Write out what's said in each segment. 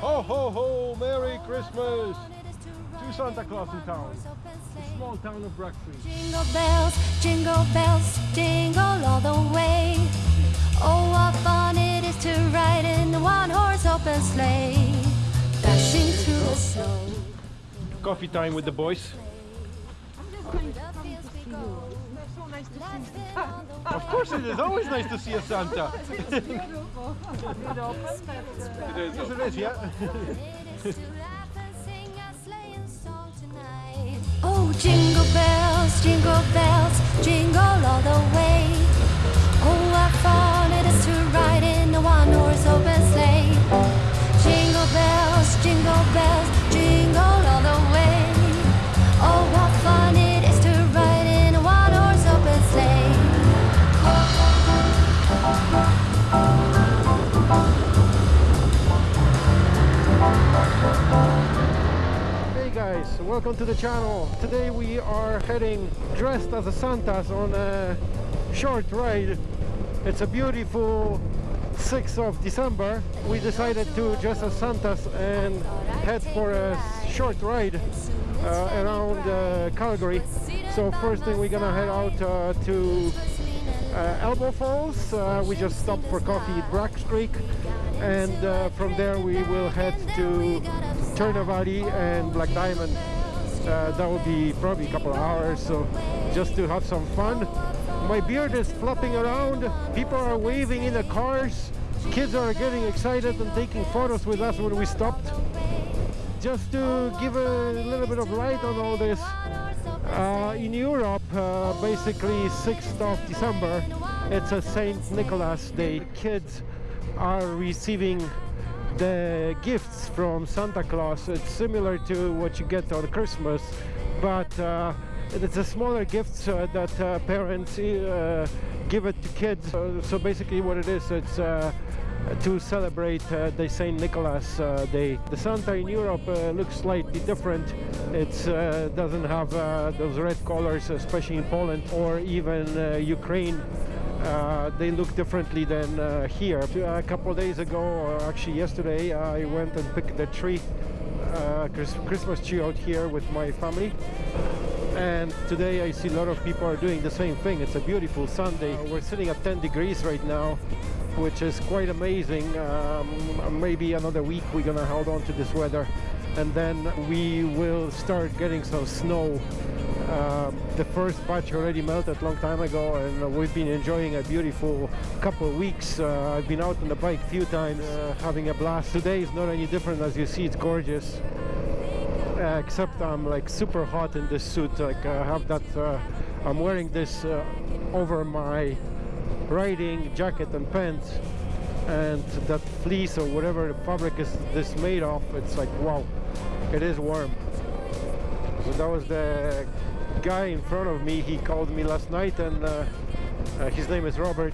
ho ho! Ho! Merry Christmas to Santa Claus in town. The small town of Bragg Creek. Jingle bells, jingle bells, jingle all the way. Oh, what fun it is to ride in a one-horse open sleigh, dashing through the snow. Coffee time with the boys. The fields we go, So nice to see fit Of course it is always nice to see a Santa. you. Beautiful. It open, but uh, Yes it is, yeah. It is to laugh and sing a sleighing song tonight. Oh, jingle bells, jingle bells, jingle all the way. Welcome to the channel. Today we are heading dressed as a Santas on a short ride. It's a beautiful 6th of December. We decided to dress as Santas and head for a short ride uh, around uh, Calgary. So first thing we're gonna head out uh, to uh, Elbow Falls. Uh, we just stopped for coffee at Bragg Creek, and uh, from there we will head to Turner Valley and Black Diamond. Uh, that will be probably a couple of hours, so just to have some fun. My beard is flopping around. People are waving in the cars. Kids are getting excited and taking photos with us when we stopped. Just to give a little bit of light on all this, uh, in Europe, uh, basically 6th of December, it's a Saint Nicholas Day. Kids are receiving the gifts from Santa Claus. It's similar to what you get on Christmas, but uh, it's a smaller gift uh, that uh, parents give it to kids. So, basically what it is, it's to celebrate uh, the Saint Nicholas uh, Day. The Santa in Europe uh, looks slightly different. It doesn't have those red colors, especially in Poland or even Ukraine. Uh, they look differently than uh, here. A couple of days ago, or actually yesterday, I went and picked the tree, uh, Christmas tree out here with my family. And today I see a lot of people are doing the same thing. It's a beautiful Sunday. We're sitting at 10 degrees right now, which is quite amazing. Um, maybe another week we're gonna hold on to this weather, and then we will start getting some snow. Um, the first batch already melted long time ago, and we've been enjoying a beautiful couple of weeks. Uh, I've been out on the bike a few times, uh, having a blast. Today is not any different, as you see. It's gorgeous uh, except I'm like super hot in this suit. Like I have that, uh, I'm wearing this uh, over my riding jacket and pants, and that fleece or whatever the fabric is this made of. It's like wow, it is warm. That was the guy in front of me. He called me last night, and uh, uh, his name is Robert.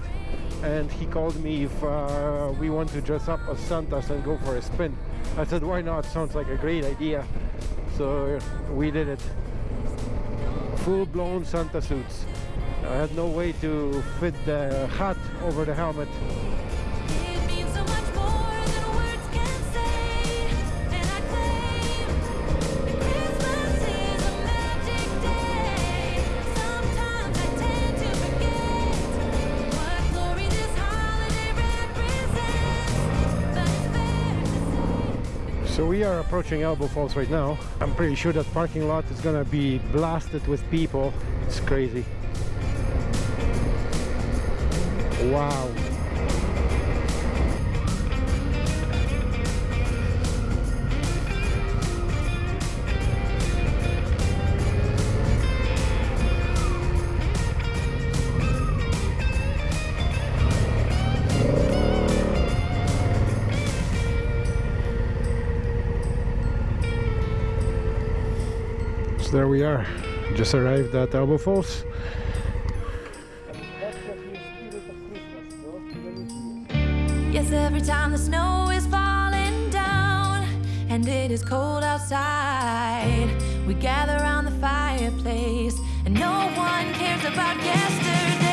And he called me if uh, we want to dress up as Santas and go for a spin. I said, why not? Sounds like a great idea. So we did it. Full-blown Santa suits. I had no way to fit the hat over the helmet. So we are approaching Elbow Falls right now. I'm pretty sure that parking lot is gonna be blasted with people. It's crazy. Wow. There we are. Just arrived at Elbow Falls. Yes, every time the snow is falling down and it is cold outside, we gather around the fireplace and no one cares about yesterday.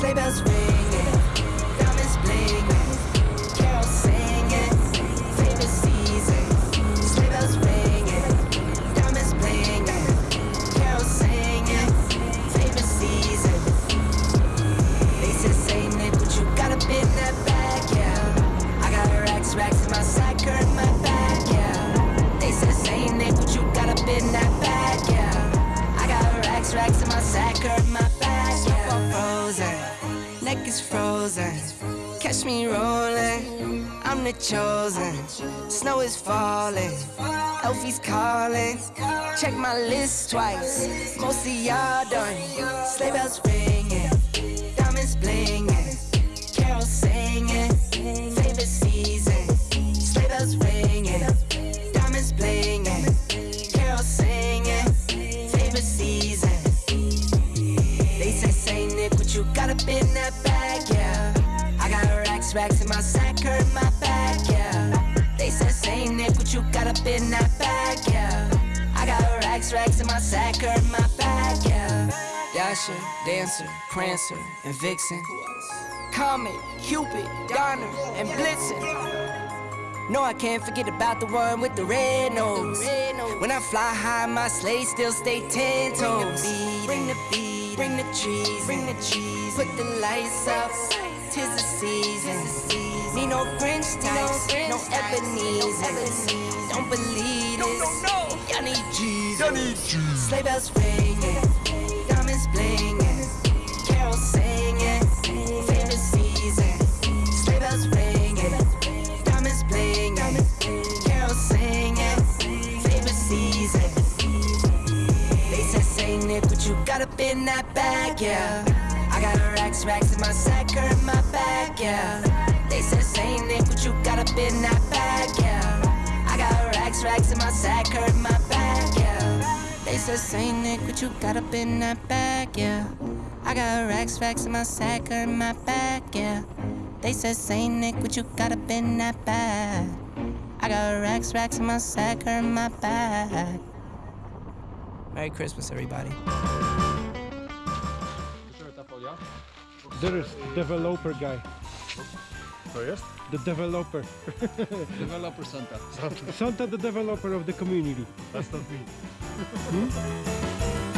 sleigh bells ringing I'm the chosen. Snow is falling, Elfie's calling. Check my list twice, most of y'all done. Sleigh bells ringing, racks, in my sack, hurt my back, yeah. They say, say Nick, what you got up in that bag, yeah. I got racks, racks in my sack, hurt my back, yeah. Dasher, Dancer, Prancer, and Vixen. Comet, Cupid, Donner, and Blitzen. No, I can't forget about the one with the red nose. When I fly high, my sleigh still stay ten toes. Bring the beat, bring the trees, bring the cheese. Put the lights up, tis the season. Need no Grinch types, no Ebenezer. Don't believe this. Y'all need Jesus. Sleigh bells ringing, diamonds blinging, carols singing, favorite season. Sleigh bells ringing, diamonds blinging, carols singing, favorite season. They said, say Nick, what you got up in that bag, yeah. I got racks, racks in my sack, or in my bag, yeah. They said, say Nick, what you got up in that bag, yeah. I got racks, racks in my sack, or in my bag, yeah. They said, say Nick, what you got up in that bag, yeah. I got racks, racks in my sack, or in my bag, yeah. They said, say Nick, what you got up in that bag. I got racks, racks in my sack, or in my bag. Merry Christmas, everybody. There is developer guy. Oh, to jest? The developer. Developer Santa. Santa the developer of the community. That's not me. Hmm?